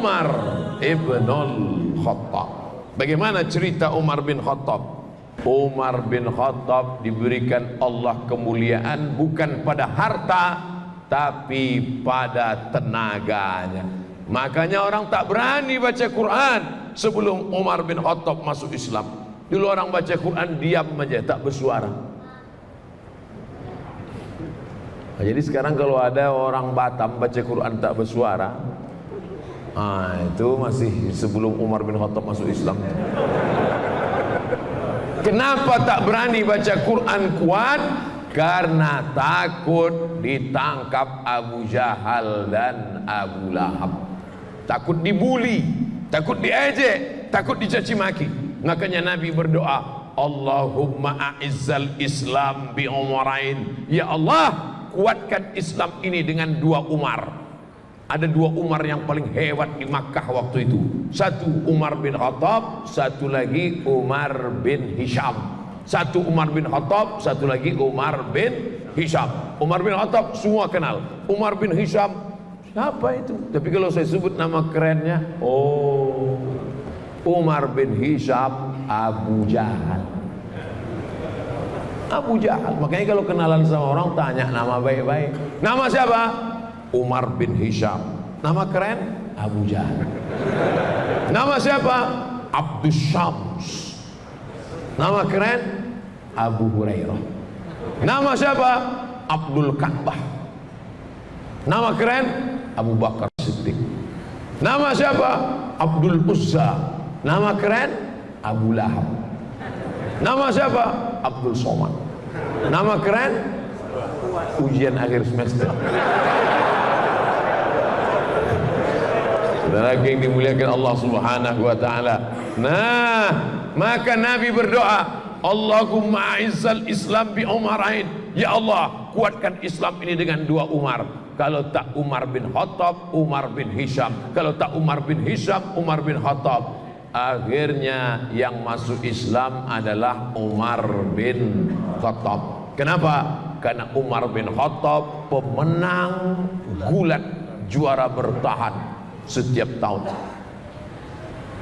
Umar ibn Khattab. Bagaimana cerita Umar bin Khattab? Umar bin Khattab diberikan Allah kemuliaan bukan pada harta tapi pada tenaganya. Makanya orang tak berani baca Quran sebelum Umar bin Khattab masuk Islam. Dulu orang baca Quran diam aja tak bersuara. Jadi sekarang kalau ada orang Batam baca Quran tak bersuara, ah, itu masih sebelum Umar bin Khattab masuk Islam. Kenapa tak berani baca Quran kuat? Karena takut ditangkap Abu Jahal dan Abu Lahab. Takut dibuli, takut diejek, takut dicaci maki. Makanya Nabi berdoa, Allahumma a'izzal Islam bi umarain. Ya Allah, kuatkan Islam ini dengan dua Umar ada dua Umar yang paling hebat di Makkah waktu itu. Satu Umar bin Khattab satu lagi Umar bin Hisham. Satu Umar bin Khattab satu lagi Umar bin Hisham. Umar bin Khattab semua kenal. Umar bin Hisham siapa itu? Tapi kalau saya sebut nama kerennya oh Umar bin Hisham Abu Jahal. Abu Jahal. Makanya kalau kenalan sama orang tanya nama baik-baik. Nama siapa? Umar bin Hisham nama keren? Abu Jahal nama siapa? Abdus Syams nama keren? Abu Hurairah nama siapa? Abdul Ka'bah nama keren? Abu Bakar Siddiq nama siapa? Abdul Uzza nama keren? Abu Lahab nama siapa? Abdul Somad nama keren ujian akhir semester saudara yang dimuliakan Allah subhanahu wa ta'ala. Nah maka Nabi berdoa Allahumma a'izzal Islam bi umarain. Ya Allah kuatkan Islam ini dengan dua Umar. Kalau tak Umar bin Khattab Umar bin Hisham. Kalau tak Umar bin Hisham Umar bin Khattab. Akhirnya yang masuk Islam adalah Umar bin Khattab. Kenapa? karena Umar bin Khattab pemenang gulat juara bertahan setiap tahun.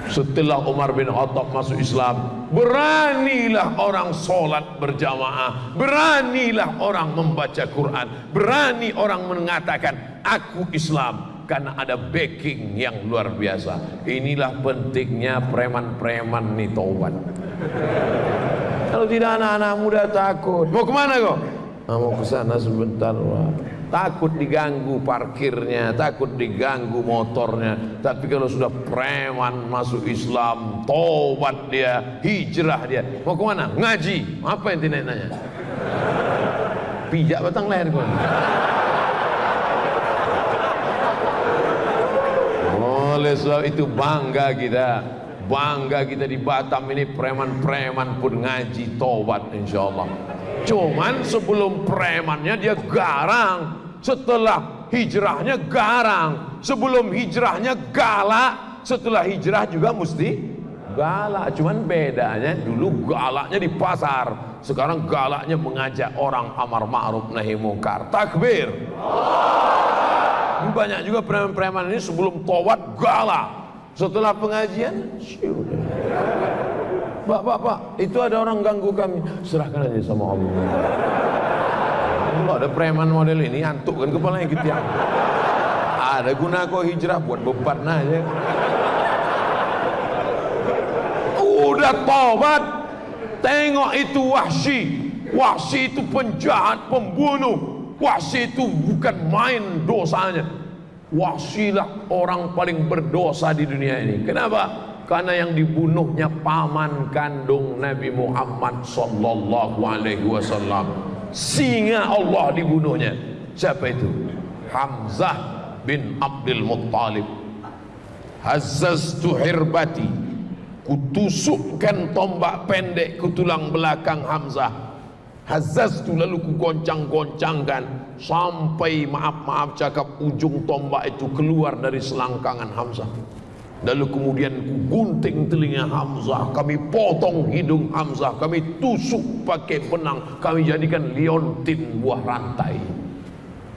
Setelah Umar bin Khattab masuk Islam beranilah orang solat berjamaah beranilah orang membaca Quran berani orang mengatakan aku Islam karena ada backing yang luar biasa. Inilah pentingnya preman-preman nih kalau tidak anak-anak muda takut. Mau ke mana kok mau ke sana sebentar wah. Takut diganggu parkirnya takut diganggu motornya. Tapi kalau sudah preman masuk Islam tobat dia hijrah dia. Mau ke mana ngaji. Apa yang tidak nanya pijak batang leher kau oleh sebab itu bangga kita. Bangga kita di Batam ini preman-preman pun ngaji tobat insyaAllah cuman sebelum premannya dia garang. Setelah hijrahnya garang. Sebelum hijrahnya galak setelah hijrah juga mesti galak. Cuman bedanya dulu galaknya di pasar. Sekarang galaknya mengajak orang amar ma'ruf nahi mungkar. Takbir. Banyak juga preman-preman ini sebelum tawat galak. Setelah pengajian pak pak pak itu ada orang ganggu kami. Serahkan aja sama Allah. Ada preman model ini? Antuk kan kepalanya gitu ya? Ada guna kok hijrah buat beban aja. Udah tobat. Tengok itu wahsi wahsi itu penjahat pembunuh. Wahsi itu bukan main dosanya. Wahsilah orang paling berdosa di dunia ini. Kenapa? Karena yang dibunuhnya paman kandung Nabi Muhammad sallallahu alaihi wasallam. Singa Allah dibunuhnya. Siapa itu? Hamzah bin Abdul Muttalib. Hazzaztu hirbati. Kutusukkan tombak pendek ke tulang belakang Hamzah Hazaz tu lalu ku goncang-goncangkan sampai maaf-maaf cakap ujung tombak itu keluar dari selangkangan Hamzah. Lalu kemudian gunting telinga Hamzah, kami potong hidung Hamzah, kami tusuk pakai benang, kami jadikan liontin buah rantai.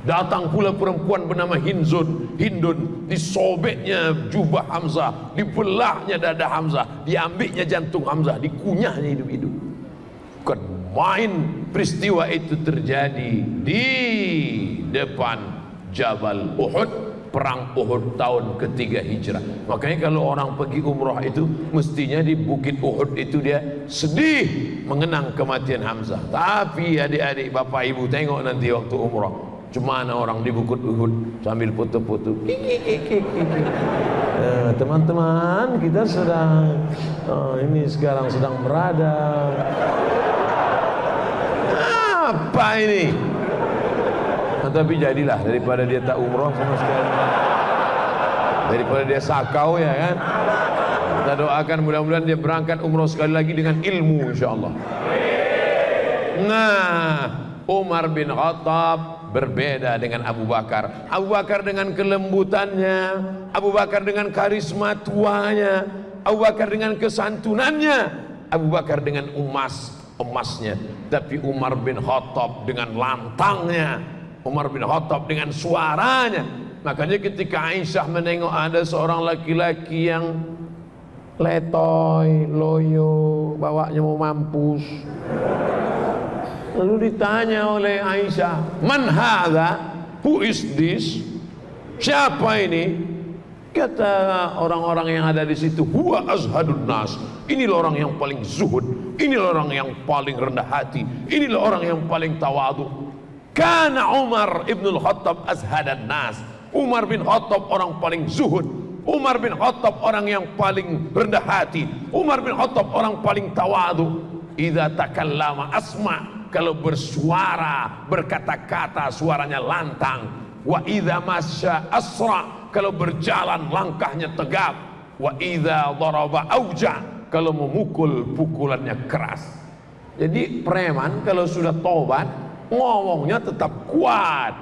Datang pula perempuan bernama Hinzun, Hindun, disobeknya jubah Hamzah, dibelahnya dada Hamzah, diambilnya jantung Hamzah, dikunyahnya hidup-hidup. Bukan main peristiwa itu terjadi di depan Jabal Uhud perang Uhud tahun ketiga hijrah makanya kalau orang pergi umrah itu mestinya di bukit Uhud itu dia sedih mengenang kematian Hamzah tapi adik-adik bapak ibu tengok nanti waktu umrah Cuma orang di Bukit Uhud sambil foto-foto. Eh, teman-teman, kita sedang oh, ini sekarang sedang berada. Apa ini? Nah, tapi jadilah daripada dia tak umroh sama sekali. Daripada dia sakau ya kan. Kita doakan mudah-mudahan dia berangkat umroh sekali lagi dengan ilmu insya-Allah. Nah, Umar bin Khattab berbeda dengan Abu Bakar Abu Bakar dengan kelembutannya Abu Bakar dengan karisma tuanya Abu Bakar dengan kesantunannya Abu Bakar dengan emas emasnya tapi Umar bin Khattab dengan lantangnya Umar bin Khattab dengan suaranya makanya ketika Aisyah menengok ada seorang laki-laki yang letoy, loyo, bawanya mau mampus Lalu ditanya oleh Aisyah, "Man hadha? Who is this?" Siapa ini? Kata orang-orang yang ada di situ, "Huwa azhadun nas." Inilah orang yang paling zuhud, inilah orang yang paling rendah hati, inilah orang yang paling tawadu. Kana Umar ibn al-Khattab azhadan nas. Umar bin Khattab orang paling zuhud, Umar bin Khattab orang yang paling rendah hati, Umar bin Khattab orang paling tawadu. Idza takallama asma' kalau bersuara berkata-kata suaranya lantang. Wa idza masya asra. Kalau berjalan langkahnya tegap. Wa idza daraba auja. Kalau memukul pukulannya keras. Jadi preman kalau sudah tobat ngomongnya tetap kuat.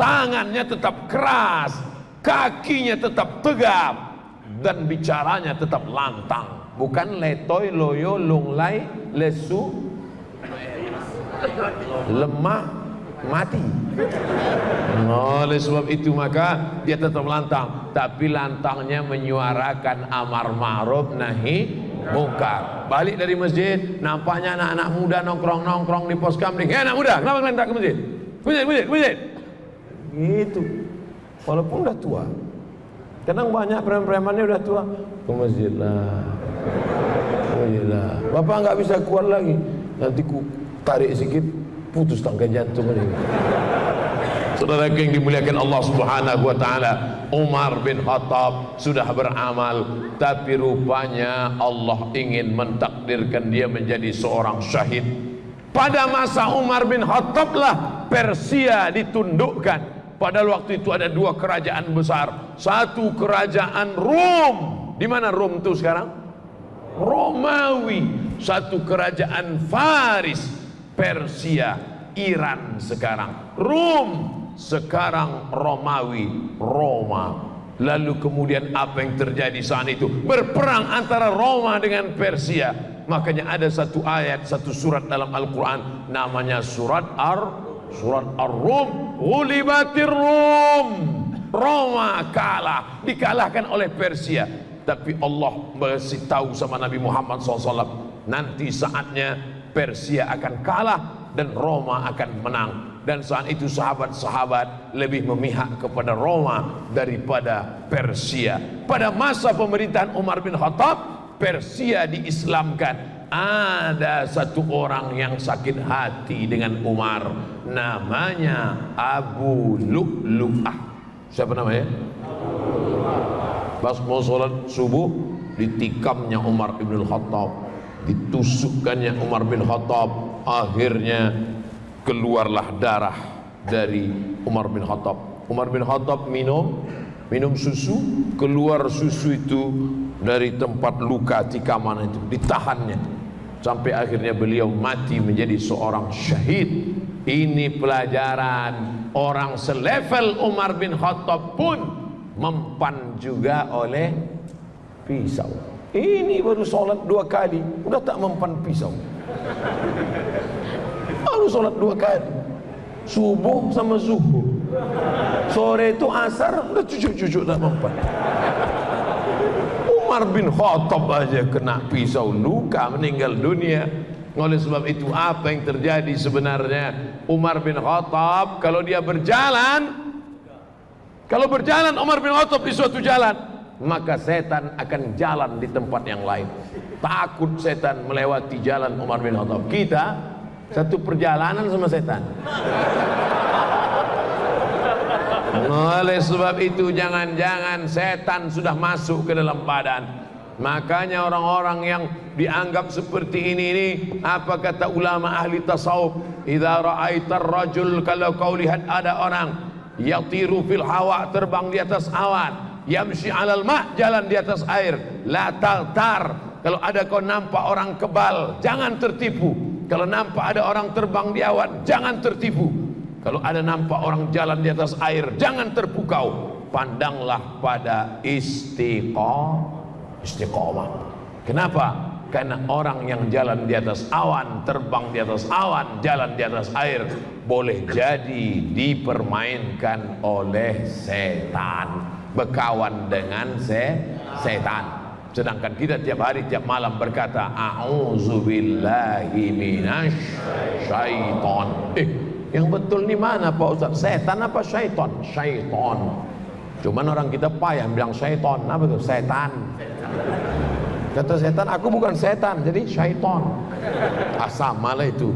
Tangannya tetap keras. Kakinya tetap tegap. Dan bicaranya tetap lantang. Bukan letoy loyo lunglai lesu lemah mati. Oleh sebab itu maka dia tetap lantang. Tapi lantangnya menyuarakan amar ma'ruf nahi munkar balik dari masjid nampaknya anak-anak muda nongkrong-nongkrong di pos kamling. Eh anak muda kenapa kalian tak ke masjid? Masjid masjid masjid. Gitu. Walaupun udah tua. Kadang banyak preman-premannya udah tua. Ke masjid lah. Ke masjid lah. Bapak nggak bisa kuat lagi. Nanti ku tarik sedikit putus tangga jantung ini Saudara yang dimuliakan Allah Subhanahu wa taala, Umar bin Khattab sudah beramal tapi rupanya Allah ingin mentakdirkan dia menjadi seorang syahid. Pada masa Umar bin Khattab lah Persia ditundukkan. Pada waktu itu ada dua kerajaan besar. Satu kerajaan Rom. Di mana Rom itu sekarang? Romawi. Satu kerajaan Faris Persia, Iran sekarang, Rum sekarang Romawi, Roma. Lalu kemudian apa yang terjadi saat itu? Berperang antara Roma dengan Persia. Makanya ada satu ayat, satu surat dalam Al-Quran namanya surat Ar surat Ar-Rum. Ulibatir Rum. Roma kalah, dikalahkan oleh Persia. Tapi Allah masih tahu sama Nabi Muhammad SAW. Nanti saatnya Persia akan kalah dan Roma akan menang dan saat itu sahabat-sahabat lebih memihak kepada Roma daripada Persia. Pada masa pemerintahan Umar bin Khattab Persia diislamkan. Ada satu orang yang sakit hati dengan Umar. Namanya Abu Lu'lu'ah. Siapa namanya? pas mau sholat subuh ditikamnya Umar bin Khattab. Ditusukkannya Umar bin Khattab. Akhirnya keluarlah darah dari Umar bin Khattab. Umar bin Khattab minum minum susu keluar susu itu dari tempat luka tikaman itu ditahannya. Sampai akhirnya beliau mati menjadi seorang syahid. Ini pelajaran orang selevel Umar bin Khattab pun mempan juga oleh pisau. Ini baru solat dua kali, udah tak mempan pisau. Baru solat dua kali. subuh sama zuhur. Sore itu asar udah cucuk-cucuk tak mempan Umar bin Khattab aja kena pisau luka meninggal dunia. Oleh sebab itu apa yang terjadi sebenarnya? Umar bin Khattab kalau dia berjalan kalau berjalan Umar bin Khattab di suatu jalan maka setan akan jalan di tempat yang lain. Takut setan melewati jalan Umar bin Khattab. Kita satu perjalanan sama setan oleh sebab itu jangan-jangan setan sudah masuk ke dalam badan. Makanya orang-orang yang dianggap seperti ini ini apa kata ulama ahli tasawuf? Idza ra'aitar rajul kalau kau lihat ada orang yatiru fil hawa terbang di atas awan, yamshi 'alal ma' jalan di atas air, la tar kalau ada kau nampak orang kebal, jangan tertipu. Kalau nampak ada orang terbang di awan, jangan tertipu. Kalau ada nampak orang jalan di atas air, jangan terpukau. Pandanglah pada istiqomah. Istiqomah. Kenapa? Karena orang yang jalan di atas awan, terbang di atas awan, jalan di atas air, boleh jadi dipermainkan oleh setan, berkawan dengan se setan. Sedangkan kita tiap hari tiap malam berkata, A'udzubillahi minasyaiton. Eh, yang betul ni mana Pak Ustaz? Setan apa syaitan? Syaitan. Cuman orang kita payah bilang syaitan. Apa itu? Setan. Kata setan, aku bukan setan, jadi syaitan. Ah, sama lah itu.